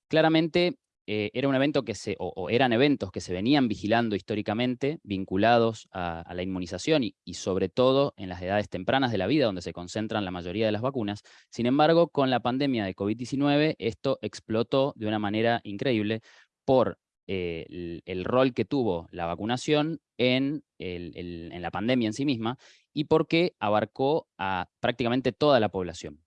claramente eh, era un evento que se, o, eran eventos que se venían vigilando históricamente, vinculados a, la inmunización y, y, sobre todo en las edades tempranas de la vida, donde se concentran la mayoría de las vacunas. Sin embargo, con la pandemia de COVID-19, esto explotó de una manera increíble por eh, el, rol que tuvo la vacunación en, la pandemia en sí misma y porque abarcó a prácticamente toda la población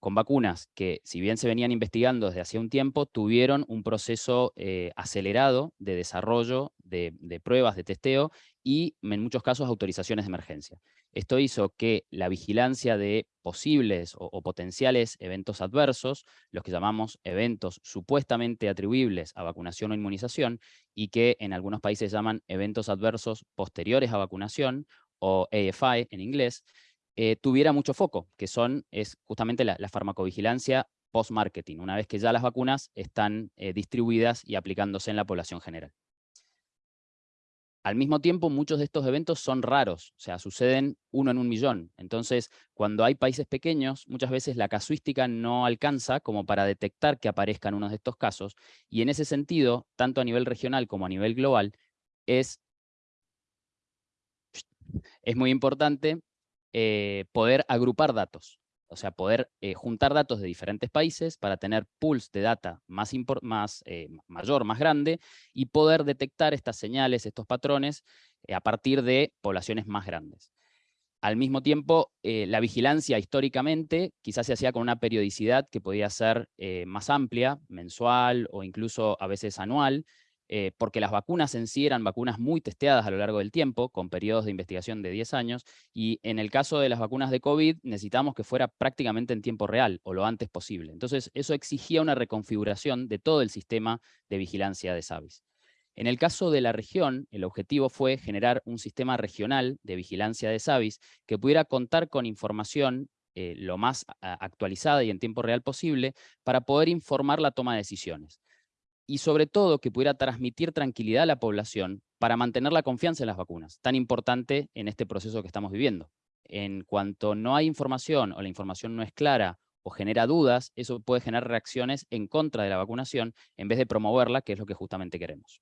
con vacunas que, si bien se venían investigando desde hacía un tiempo, tuvieron un proceso eh, acelerado de desarrollo de, pruebas de testeo y, en muchos casos, autorizaciones de emergencia. Esto hizo que la vigilancia de posibles o, potenciales eventos adversos, los que llamamos eventos supuestamente atribuibles a vacunación o inmunización, y que en algunos países llaman eventos adversos posteriores a vacunación, o AFI en inglés, eh, tuviera mucho foco, que son, es justamente la, farmacovigilancia post-marketing, una vez que ya las vacunas están eh, distribuidas y aplicándose en la población general. Al mismo tiempo, muchos de estos eventos son raros, o sea, suceden uno en un millón. Entonces, cuando hay países pequeños, muchas veces la casuística no alcanza como para detectar que aparezcan unos de estos casos, y en ese sentido, tanto a nivel regional como a nivel global, es, muy importante eh, poder agrupar datos, o sea, poder eh, juntar datos de diferentes países para tener pools de data más, eh, mayor, más grande, y poder detectar estas señales, estos patrones, a partir de poblaciones más grandes. Al mismo tiempo, la vigilancia históricamente quizás se hacía con una periodicidad que podía ser más amplia, mensual o incluso a veces anual, eh, porque las vacunas en sí eran vacunas muy testeadas a lo largo del tiempo, con periodos de investigación de 10 años, y en el caso de las vacunas de COVID necesitamos que fuera prácticamente en tiempo real, o lo antes posible. Entonces eso exigía una reconfiguración de todo el sistema de vigilancia de SAVIS. En el caso de la región, el objetivo fue generar un sistema regional de vigilancia de SAVIS que pudiera contar con información eh, lo más actualizada y en tiempo real posible para poder informar la toma de decisiones y sobre todo que pudiera transmitir tranquilidad a la población para mantener la confianza en las vacunas, tan importante en este proceso que estamos viviendo. En cuanto no hay información o la información no es clara o genera dudas, eso puede generar reacciones en contra de la vacunación en vez de promoverla, que es lo que justamente queremos.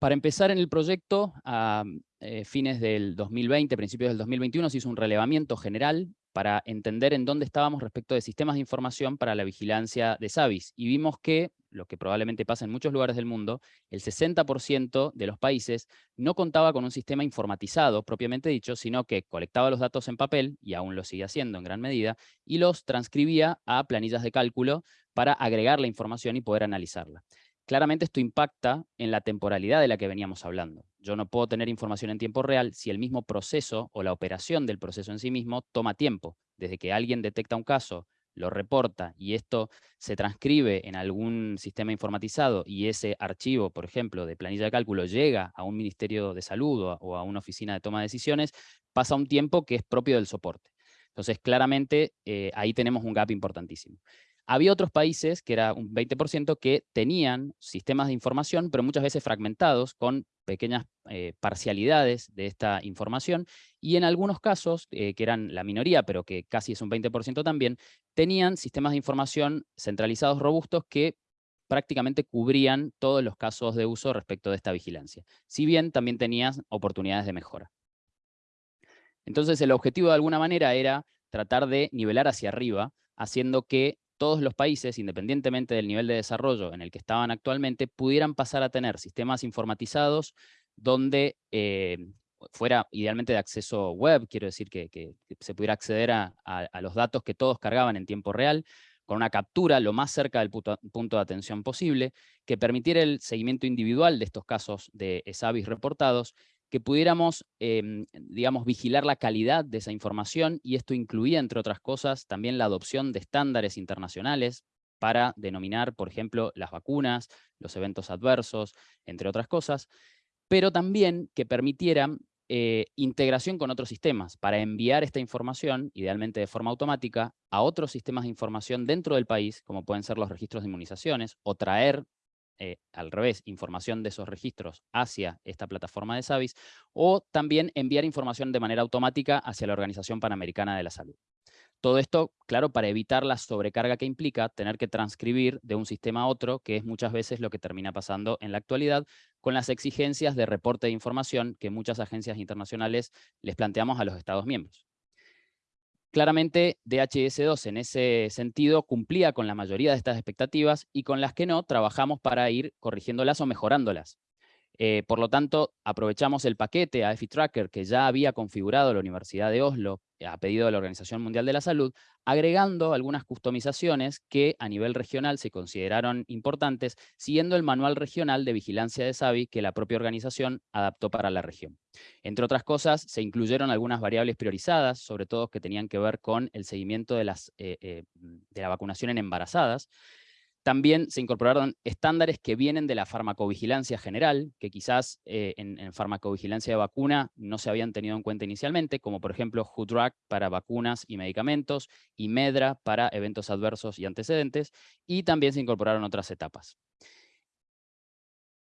Para empezar en el proyecto, a eh, fines del 2020, principios del 2021, se hizo un relevamiento general para entender en dónde estábamos respecto de sistemas de información para la vigilancia de SAVIS. Y vimos que, lo que probablemente pasa en muchos lugares del mundo, el 60% de los países no contaba con un sistema informatizado, propiamente dicho, sino que colectaba los datos en papel, y aún lo sigue haciendo en gran medida, y los transcribía a planillas de cálculo para agregar la información y poder analizarla. Claramente esto impacta en la temporalidad de la que veníamos hablando. Yo no puedo tener información en tiempo real si el mismo proceso o la operación del proceso en sí mismo toma tiempo. Desde que alguien detecta un caso, lo reporta y esto se transcribe en algún sistema informatizado y ese archivo, por ejemplo, de planilla de cálculo llega a un ministerio de salud o a una oficina de toma de decisiones, pasa un tiempo que es propio del soporte. Entonces, claramente, eh, ahí tenemos un gap importantísimo. Había otros países, que era un 20%, que tenían sistemas de información, pero muchas veces fragmentados, con pequeñas eh, parcialidades de esta información, y en algunos casos, eh, que eran la minoría, pero que casi es un 20% también, tenían sistemas de información centralizados robustos que prácticamente cubrían todos los casos de uso respecto de esta vigilancia. Si bien también tenían oportunidades de mejora. Entonces el objetivo de alguna manera era tratar de nivelar hacia arriba, haciendo que todos los países, independientemente del nivel de desarrollo en el que estaban actualmente, pudieran pasar a tener sistemas informatizados donde eh, fuera idealmente de acceso web, quiero decir que, se pudiera acceder a, los datos que todos cargaban en tiempo real, con una captura lo más cerca del punto, de atención posible, que permitiera el seguimiento individual de estos casos de SAVIS reportados que pudiéramos, em, digamos, vigilar la calidad de esa información y esto incluía, entre otras cosas, también la adopción de estándares internacionales para denominar, por ejemplo, las vacunas, los eventos adversos, entre otras cosas, pero también que permitieran eh, integración con otros sistemas para enviar esta información, idealmente de forma automática, a otros sistemas de información dentro del país, como pueden ser los registros de inmunizaciones, o traer eh, al revés, información de esos registros hacia esta plataforma de SAVIS, o también enviar información de manera automática hacia la Organización Panamericana de la Salud. Todo esto, claro, para evitar la sobrecarga que implica tener que transcribir de un sistema a otro, que es muchas veces lo que termina pasando en la actualidad, con las exigencias de reporte de información que muchas agencias internacionales les planteamos a los Estados miembros. Claramente, DHS2 en ese sentido cumplía con la mayoría de estas expectativas y con las que no, trabajamos para ir corrigiéndolas o mejorándolas. Eh, por lo tanto, aprovechamos el paquete AFI Tracker que ya había configurado la Universidad de Oslo eh, a pedido de la Organización Mundial de la Salud, agregando algunas customizaciones que a nivel regional se consideraron importantes, siguiendo el manual regional de vigilancia de SAVI que la propia organización adaptó para la región. Entre otras cosas, se incluyeron algunas variables priorizadas, sobre todo que tenían que ver con el seguimiento de, eh, de la vacunación en embarazadas, también se incorporaron estándares que vienen de la farmacovigilancia general, que quizás eh, en, farmacovigilancia de vacuna no se habían tenido en cuenta inicialmente, como por ejemplo HUDRAC para vacunas y medicamentos, y MEDRA para eventos adversos y antecedentes, y también se incorporaron otras etapas.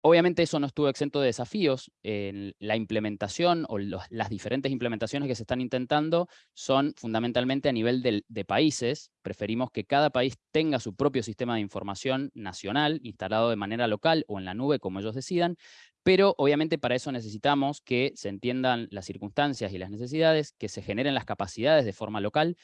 Obviamente eso no estuvo exento de desafíos. La implementación o las diferentes implementaciones que se están intentando son fundamentalmente a nivel de países. Preferimos que cada país tenga su propio sistema de información nacional, instalado de manera local o en la nube, como ellos decidan, pero obviamente para eso necesitamos que se entiendan las circunstancias y las necesidades, que se generen las capacidades de forma local,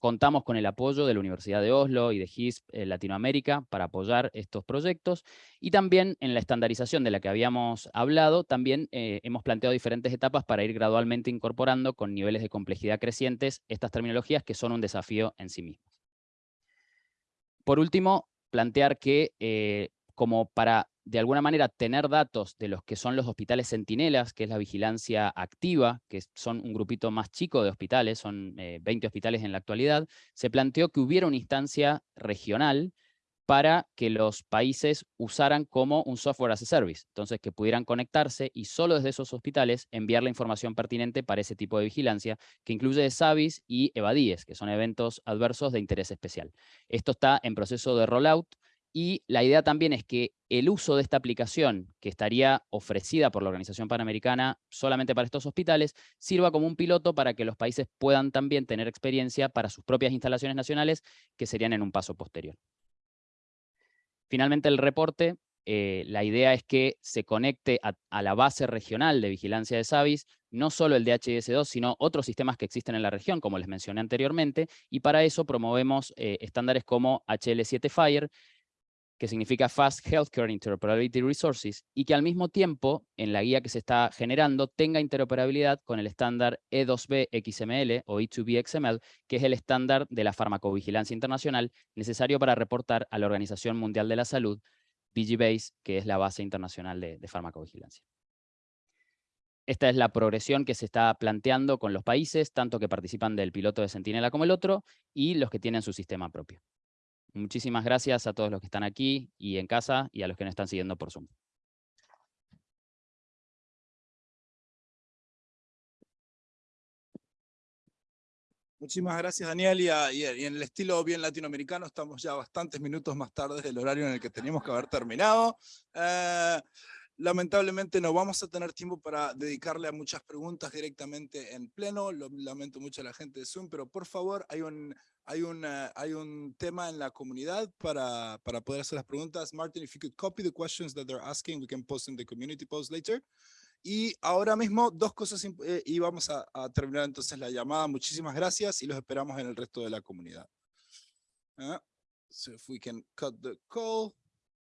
Contamos con el apoyo de la Universidad de Oslo y de HISP eh, Latinoamérica para apoyar estos proyectos y también en la estandarización de la que habíamos hablado, también eh, hemos planteado diferentes etapas para ir gradualmente incorporando con niveles de complejidad crecientes estas terminologías que son un desafío en sí mismos. Por último, plantear que eh, como para de alguna manera tener datos de los que son los hospitales centinelas, que es la vigilancia activa, que son un grupito más chico de hospitales, son 20 eh, hospitales en la actualidad, se planteó que hubiera una instancia regional para que los países usaran como un software as a service, entonces que pudieran conectarse y solo desde esos hospitales enviar la información pertinente para ese tipo de vigilancia, que incluye SAVIS y EVADIES, que son eventos adversos de interés especial. Esto está en proceso de rollout, y la idea también es que el uso de esta aplicación, que estaría ofrecida por la Organización Panamericana solamente para estos hospitales, sirva como un piloto para que los países puedan también tener experiencia para sus propias instalaciones nacionales, que serían en un paso posterior. Finalmente, el reporte, eh, la idea es que se conecte a, la base regional de vigilancia de SAVIS, no solo el DHS2, sino otros sistemas que existen en la región, como les mencioné anteriormente, y para eso promovemos eh, estándares como HL7 Fire, que significa Fast Healthcare Interoperability Resources, y que al mismo tiempo, en la guía que se está generando, tenga interoperabilidad con el estándar E2B XML o E2B XML, que es el estándar de la farmacovigilancia internacional necesario para reportar a la Organización Mundial de la Salud, BGBase, que es la base internacional de, de farmacovigilancia. Esta es la progresión que se está planteando con los países, tanto que participan del piloto de Centinela como el otro, y los que tienen su sistema propio. Muchísimas gracias a todos los que están aquí y en casa y a los que nos están siguiendo por Zoom. Muchísimas gracias, Daniel. Y, en el estilo bien latinoamericano, estamos ya bastantes minutos más tarde del horario en el que teníamos que haber terminado. Eh, Lamentablemente no vamos a tener tiempo para dedicarle a muchas preguntas directamente en pleno, lo lamento mucho a la gente de Zoom, pero por favor hay un, hay un, hay un tema en la comunidad para, para poder hacer las preguntas. Martin, if you could copy the questions that they're asking, we can post in the community post later. Y ahora mismo dos cosas eh, y vamos a, a, terminar entonces la llamada. Muchísimas gracias y los esperamos en el resto de la comunidad. Uh, so if we can cut the call.